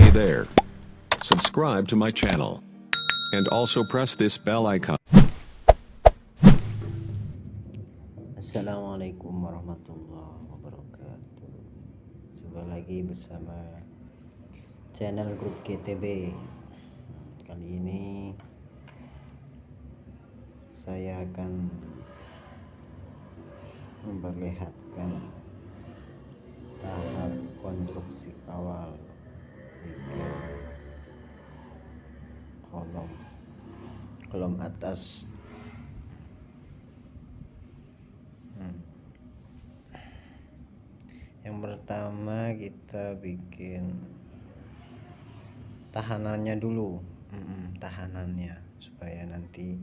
Hey there. Subscribe to my channel. And also press this bell icon. Assalamualaikum warahmatullahi wabarakatuh Coba lagi bersama channel grup GTB Kali ini Saya akan Memperlihatkan Tahap konstruksi awal Kolom. Kolom atas. Yang pertama kita bikin tahanannya dulu. Mm-mm, tahanannya supaya nanti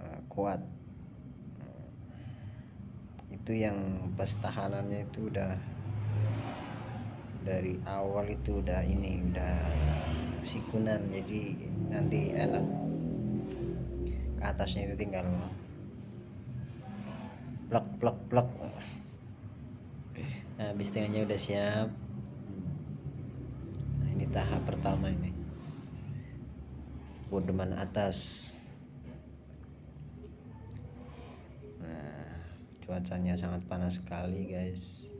uh, kuat. Itu yang pas tahanannya itu udah dari awal itu udah ini udah sikunan jadi nanti enak. Ke atasnya itu tinggal plek plek plek. Nah, habis tengahnya udah siap. Nah ini tahap pertama ini. Bodeman atas. Nah cuacanya sangat panas sekali guys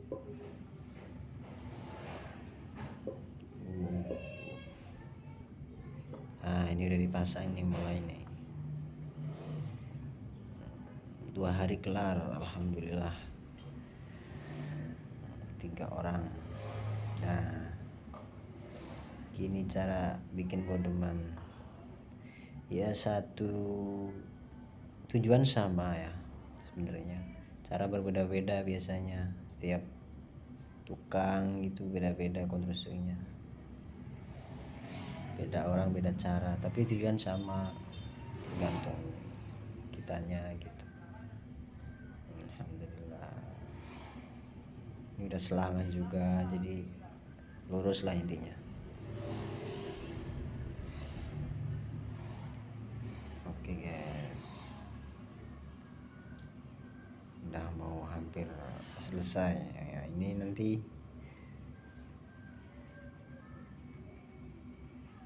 nah ini udah dipasang nih mulai nih. Dua hari kelar alhamdulillah. Tiga orang. Nah gini cara bikin bodeman. Ya satu tujuan sama ya sebenarnya. Cara berbeda-beda biasanya. Setiap tukang gitu beda-beda konstruksinya beda orang beda cara. Tapi tujuan sama tergantung kitanya gitu. Alhamdulillah. Ini udah selangan juga jadi lurus lah intinya. Oke guys. Udah mau hampir selesai. Ya ini nanti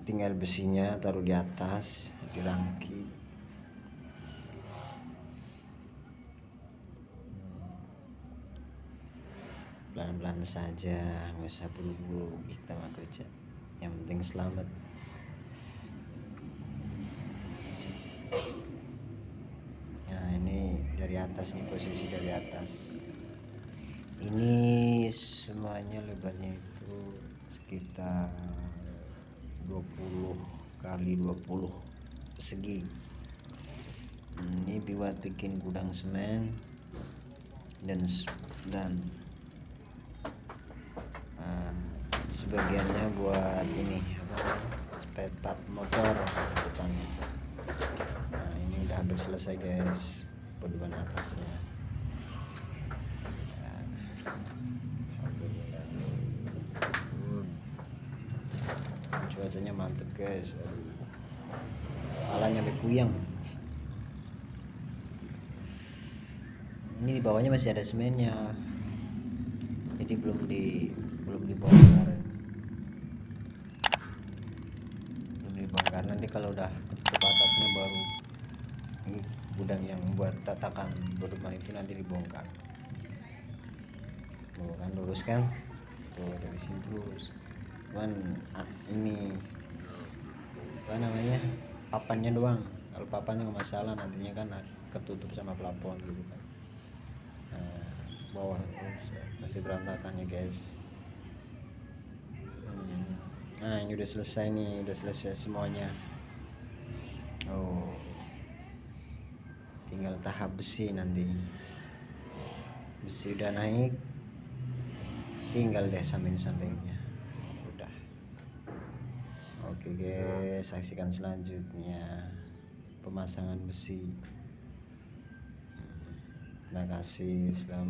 tinggal besinya taruh di atas dirangki pelan-pelan saja nggak usah buru-buru kita mah kerja. Yang penting selamat. Nah ini dari atas nih posisi dari atas. Ini semuanya lebarnya itu sekitar 20 kali 20 persegi ini buat bikin gudang semen dan dan uh, sebagiannya buat ini apa spare part motor. Depannya nah ini udah hampir selesai guys pedoman atasnya Ya, Alhamdulillah. Cuacanya mantep guys. Palanya sampai puyeng. Ini di bawahnya masih ada semennya. Jadi belum di belum dibongkar. Belum dibongkar. Nanti kalau udah ketutup atapnya baru ini gudang yang buat tatakan bodeman itu nanti dibongkar. Tuh kan lurus kan? Tuh dari sini terus cuman ah, ini apa namanya papannya doang. Kalau papannya nggak masalah nantinya kan ketutup sama plafon gitu kan. Nah, bawah masih berantakan ya guys. Hmm. nah ini udah selesai nih udah selesai semuanya. Oh. Tinggal tahap besi nanti. Besi udah naik tinggal deh samping-sampingnya oke guys saksikan selanjutnya. Pemasangan besi. Terima kasih. Selamat